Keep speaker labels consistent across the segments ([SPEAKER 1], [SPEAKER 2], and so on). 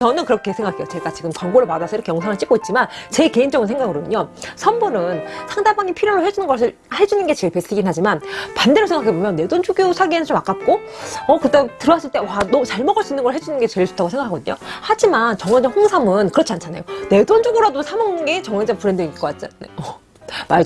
[SPEAKER 1] 저는 그렇게 생각해요. 제가 지금 광고를 받아서 이렇게 영상을 찍고 있지만 제 개인적인 생각으로는요. 선물은 상대방이 필요로 해주는 것을 해주는 게 제일 베스트긴 하지만 반대로 생각해보면 내 돈 주고 사기에는 좀 아깝고 어 그다음 들어왔을 때 와 너 잘 먹을 수 있는 걸 해주는 게 제일 좋다고 생각하거든요. 하지만 정원장 홍삼은 그렇지 않잖아요. 내 돈 주고라도 사 먹는 게 정원장 브랜드인 것 같잖아요. 어, 말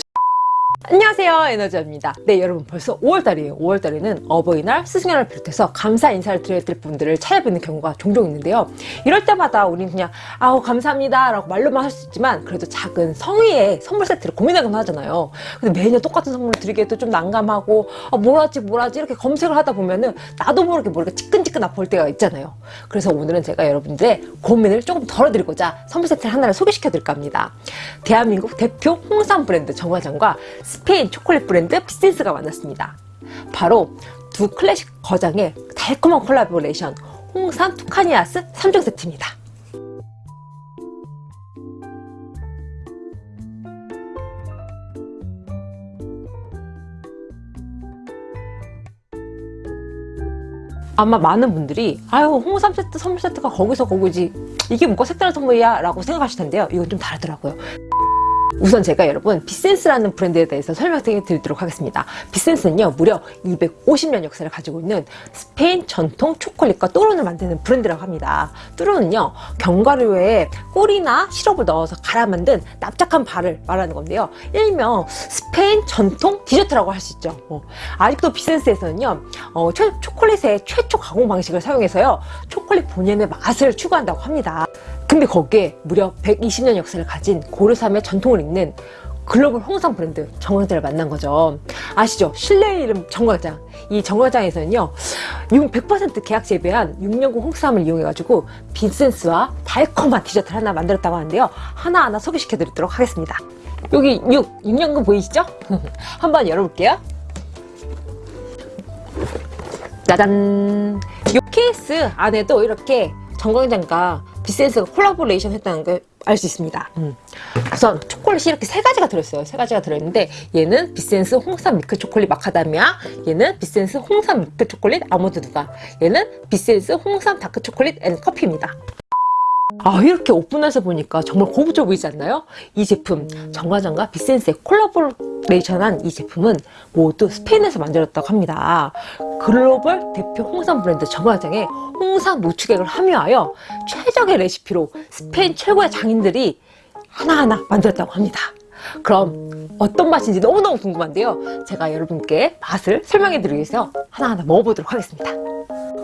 [SPEAKER 1] 안녕하세요 에너지입니다. 네 여러분 벌써 5월달이에요. 5월달에는 어버이날 스승의 날 비롯해서 감사 인사를 드려야 될 분들을 찾아뵙는 경우가 종종 있는데요. 이럴 때마다 우리는 그냥 아우 감사합니다 라고 말로만 할 수 있지만 그래도 작은 성의의 선물 세트를 고민하긴 하잖아요. 근데 매년 똑같은 선물을 드리기에도 좀 난감하고 아, 뭘 하지 뭘 하지 이렇게 검색을 하다 보면은 나도 모르게 모르게 찌끈찌끈 아플 때가 있잖아요. 그래서 오늘은 제가 여러분들의 고민을 조금 덜어드리고자 선물 세트를 하나를 소개시켜 드릴까 합니다. 대한민국 대표 홍삼 브랜드 정화장과 스페인 초콜릿 브랜드 피센스가 만났습니다. 바로 두 클래식 거장의 달콤한 콜라보레이션 홍삼 투카니아스 3종 세트입니다. 아마 많은 분들이 아유 홍삼 세트 선물 세트가 거기서 거기지 이게 뭐가 색다른 선물이야 라고 생각하실 텐데요 이건 좀 다르더라고요 우선 제가 여러분 비센스라는 브랜드에 대해서 설명을 드리도록 하겠습니다. 비센스는요 무려 250년 역사를 가지고 있는 스페인 전통 초콜릿과 또론을 만드는 브랜드라고 합니다. 또론은요 견과류에 꿀이나 시럽을 넣어서 갈아 만든 납작한 발을 말하는 건데요. 일명 스페인 전통 디저트라고 할 수 있죠. 어, 아직도 비센스에서는요 어, 초, 초콜릿의 최초 가공 방식을 사용해서요 초콜릿 본연의 맛을 추구한다고 합니다. 근데 거기에 무려 120년 역사를 가진 고르삼의 전통을 잇는 글로벌 홍삼 브랜드 정관장을 만난 거죠. 아시죠? 신뢰의 이름 정관장. 이 정관장에서는요, 100% 계약 재배한 6년근 홍삼을 이용해 가지고 비센스와 달콤한 디저트를 하나 만들었다고 하는데요. 하나하나 소개시켜 드리도록 하겠습니다. 여기 6, 6년근 보이시죠? 한번 열어볼게요. 짜잔! 이 케이스 안에도 이렇게 정관장과 비센스가 콜라보레이션 했다는 걸 알 수 있습니다. 음. 우선 초콜릿이 이렇게 세 가지가 들어있어요. 세 가지가 들어있는데 얘는 비센스 홍삼 밀크 초콜릿 마카다미아 얘는 비센스 홍삼 밀크 초콜릿 아몬드 누가 얘는 비센스 홍삼 다크 초콜릿 and 커피입니다. 아 이렇게 오픈해서 보니까 정말 고급져 보이지 않나요? 이 제품 정관장과 비센스의 콜라보레이션한 이 제품은 모두 스페인에서 만들었다고 합니다. 글로벌 대표 홍삼 브랜드 정관장에 홍삼 농축액을 함유하여 최적의 레시피로 스페인 최고의 장인들이 하나하나 만들었다고 합니다. 그럼 어떤 맛인지 너무너무 궁금한데요. 제가 여러분께 맛을 설명해 드리기 위해서 하나하나 먹어보도록 하겠습니다.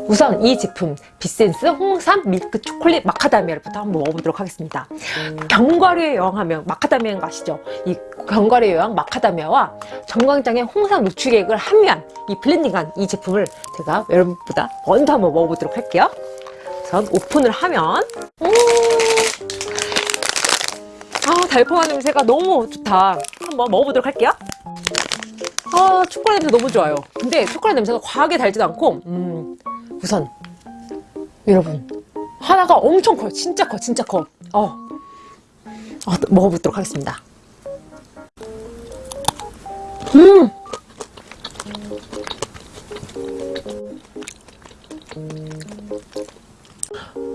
[SPEAKER 1] 우선 이 제품 비센스 홍삼 밀크 초콜릿 마카다미아부터 한번 먹어보도록 하겠습니다. 견과류의 여왕하면 마카다미아인 거 아시죠? 이 견과류의 여왕 마카다미아와 정관장의 홍삼 농축액을 함유한 이 블렌딩한 이 제품을 제가 여러분보다 먼저 한번 먹어보도록 할게요. 우선 오픈을 하면 음아 달콤한 냄새가 너무 좋다. 한번 먹어보도록 할게요. 아 초콜릿 냄새 너무 좋아요. 근데 초콜릿 냄새가 과하게 달지도 않고 음 우선 여러분 하나가 엄청 커요 진짜 커 진짜 커 어. 어, 먹어보도록 하겠습니다 음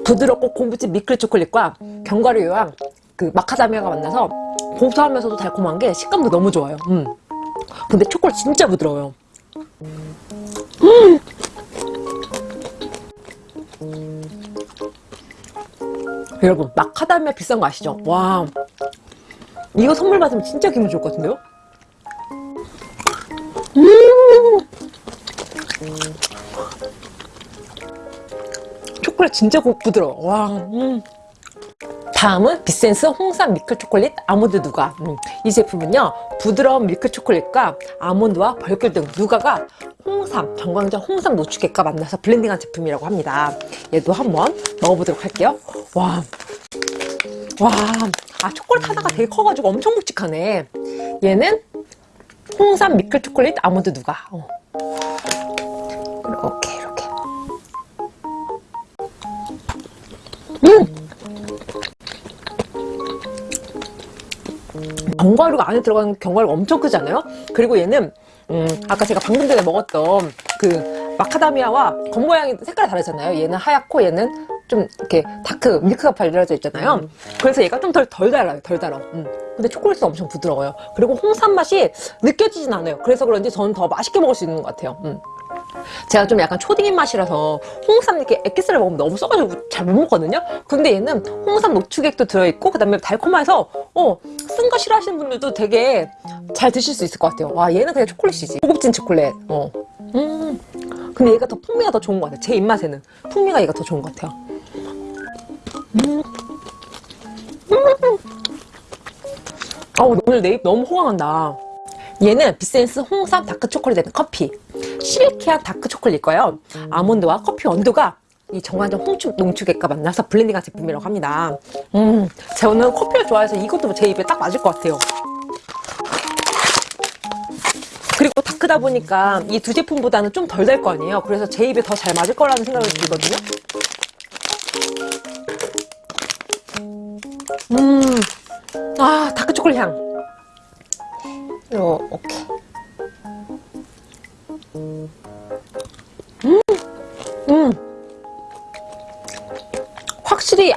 [SPEAKER 1] 부드럽고 고무진 미끌 초콜릿과 견과류 요양 그 마카다미아가 만나서 고소하면서도 달콤한 게 식감도 너무 좋아요 음. 근데 초콜릿 진짜 부드러워요 음! 여러분 마카다미아 비싼 거 아시죠? 와 이거 선물 받으면 진짜 기분 좋을 것 같은데요? 음 초콜릿 진짜 부드러워 와 음. 다음은 비센스 홍삼 밀크 초콜릿 아몬드 누가. 음, 이 제품은요 부드러운 밀크 초콜릿과 아몬드와 벌꿀 등 누가가 홍삼, 정광장 홍삼 노축액과 만나서 블렌딩한 제품이라고 합니다. 얘도 한번 먹어보도록 할게요. 와, 와, 아 초콜릿 하나가 되게 커가지고 엄청 묵직하네. 얘는 홍삼 밀크 초콜릿 아몬드 누가. 어. 이렇게 이렇게. 음! 견과류가 안에 들어가는 견과류가 엄청 크잖아요 그리고 얘는 음, 아까 제가 방금 전에 먹었던 그 마카다미아와 겉모양이 색깔이 다르잖아요 얘는 하얗고 얘는 좀 이렇게 다크 밀크가 발려져 있잖아요. 그래서 얘가 좀 덜 덜 달아요. 덜 달아. 음. 근데 초콜릿은 엄청 부드러워요. 그리고 홍삼 맛이 느껴지진 않아요. 그래서 그런지 저는 더 맛있게 먹을 수 있는 것 같아요. 음. 제가 좀 약간 초딩 맛이라서 홍삼 이렇게 액기스를 먹으면 너무 써가지고 잘 못 먹거든요. 근데 얘는 홍삼 농축액도 들어있고 그 다음에 달콤해서 어, 쓴 거 싫어하시는 분들도 되게 잘 드실 수 있을 것 같아요. 와 얘는 그냥 초콜릿이지. 고급진 초콜릿. 어. 음. 근데 얘가 더 풍미가 더 좋은 것 같아요. 제 입맛에는 풍미가 얘가 더 좋은 것 같아요. 음. 어, 오늘 내 입 너무 호강한다. 얘는 비센스 홍삼 다크 초콜릿 커피. silky한 다크 초콜릿 거예요. 아몬드와 커피 원두가 이 정관장 홍축 농축액과 만나서 블렌딩한 제품이라고 합니다. 음, 저는 커피를 좋아해서 이것도 제 입에 딱 맞을 것 같아요. 그리고 다크다 보니까 이 두 제품보다는 좀덜될거 아니에요. 그래서 제 입에 더 잘 맞을 거라는 생각이 들거든요. 음, 아 다크 초콜릿 향. 어, 오케이.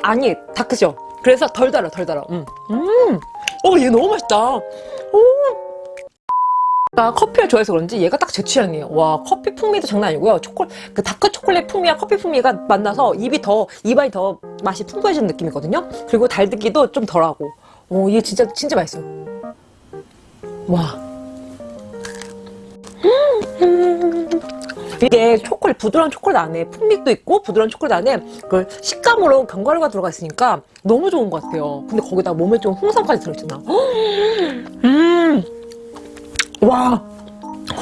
[SPEAKER 1] 아니 다크죠. 그래서 덜 달아, 덜 달아. 음, 음, 어, 얘 너무 맛있다. 오. 나 커피를 좋아해서 그런지 얘가 딱 제 취향이에요. 와, 커피 풍미도 장난 아니고요. 초콜, 그 다크 초콜릿 풍미와 커피 풍미가 만나서 입이 더, 입안이 더 맛이 풍부해지는 느낌이거든요. 그리고 달기도 좀 덜하고. 오, 얘 진짜, 진짜 맛있어요. 와. 음. 이게 초콜릿, 부드러운 초콜릿 안에 풍미도 있고, 부드러운 초콜릿 안에 그 식감으로 견과류가 들어가 있으니까 너무 좋은 것 같아요. 근데 거기다 몸에 좀 홍삼까지 들어있잖아. 음. 와.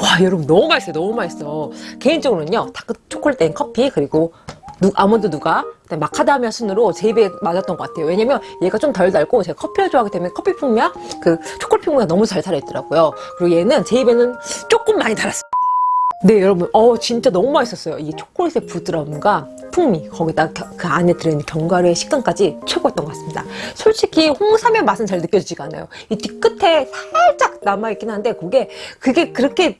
[SPEAKER 1] 와, 여러분 너무 맛있어요. 너무 맛있어. 개인적으로는요, 다크 초콜릿 된 커피, 그리고 누, 아몬드 누가, 마카다미아 순으로 제 입에 맞았던 것 같아요. 왜냐면 얘가 좀 덜 달고 제가 커피를 좋아하기 때문에 커피 풍미와 그 초콜릿 풍미가 너무 잘 살아있더라고요. 그리고 얘는 제 입에는 조금 많이 달았어요. 네, 여러분, 어, 진짜 너무 맛있었어요. 이 초콜릿의 부드러움과 풍미, 거기다 겨- 그 안에 들어있는 견과류의 식감까지 최고였던 것 같습니다. 솔직히 홍삼의 맛은 잘 느껴지지가 않아요. 이 뒤끝에 살짝 남아있긴 한데, 그게, 그게 그렇게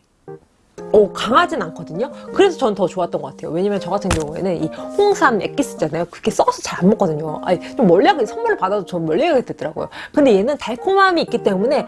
[SPEAKER 1] 어, 강하진 않거든요. 그래서 전더 좋았던 것 같아요. 왜냐면 저 같은 경우에는 이 홍삼 액기스잖아요. 그게 썩어서 잘 안 먹거든요. 아니, 좀 멀리하게 선물을 받아도 전 멀리하게 됐더라고요. 근데 얘는 달콤함이 있기 때문에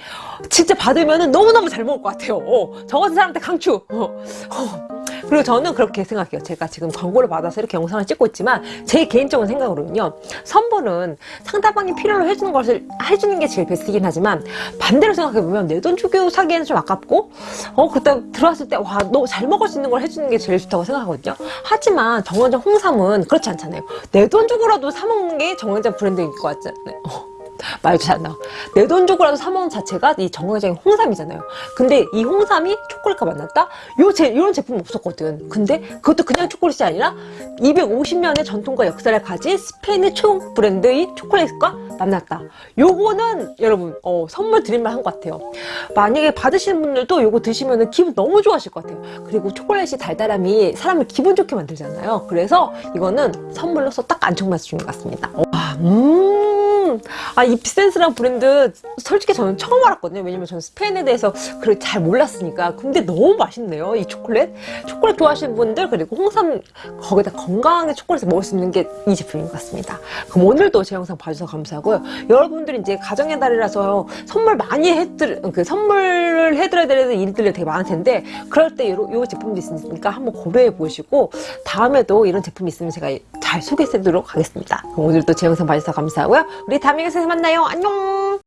[SPEAKER 1] 진짜 받으면 너무너무 잘 먹을 것 같아요. 어, 저 같은 사람한테 강추. 어, 어. 그리고 저는 그렇게 생각해요. 제가 지금 광고를 받아서 이렇게 영상을 찍고 있지만 제 개인적인 생각으로는요. 선물은 상대방이 필요로 해주는 것을 해주는 게 제일 베스트긴 하지만 반대로 생각해보면 내 돈 주고 사기에는 좀 아깝고 어 그때 들어왔을 때 와 너 잘 먹을 수 있는 걸 해주는 게 제일 좋다고 생각하거든요. 하지만 정원장 홍삼은 그렇지 않잖아요. 내 돈 주고라도 사 먹는 게 정원장 브랜드인 것 같잖아요. 어. 말도 잘 안 나와. 내 돈 주고라도 사 먹는 자체가 이 정관장의 홍삼이잖아요. 근데 이 홍삼이 초콜릿과 만났다? 요 제, 이런 제품 없었거든. 근데 그것도 그냥 초콜릿이 아니라 250년의 전통과 역사를 가진 스페인의 최고 브랜드의 초콜릿과 만났다. 요거는 여러분 어, 선물 드릴만 한 것 같아요. 만약에 받으시는 분들도 요거 드시면 기분 너무 좋아하실 것 같아요. 그리고 초콜릿이 달달함이 사람을 기분 좋게 만들잖아요. 그래서 이거는 선물로서 딱 주는 것 같습니다. 와, 음. 아, 이 비센스라는 브랜드 솔직히 저는 처음 알았거든요. 왜냐면 저는 스페인에 대해서 그렇게 잘 몰랐으니까. 근데 너무 맛있네요. 이 초콜릿. 초콜릿 좋아하시는 분들 그리고 홍삼 거기다 건강하게 초콜릿을 먹을 수 있는 게 이 제품인 것 같습니다. 그럼 오늘도 제 영상 봐주셔서 감사하고요. 여러분들이 이제 가정의 달이라서 선물 많이 해드릴 그 선물을 해드려야 되는 일들이 되게 많을 텐데 그럴 때 요, 요 제품도 있으니까 한번 고려해 보시고 다음에도 이런 제품이 있으면 제가 잘 소개해 드리도록 하겠습니다. 그럼 오늘도 제 영상 봐주셔서 감사하고요. 우리 다음 영상에서 만나요. 안녕.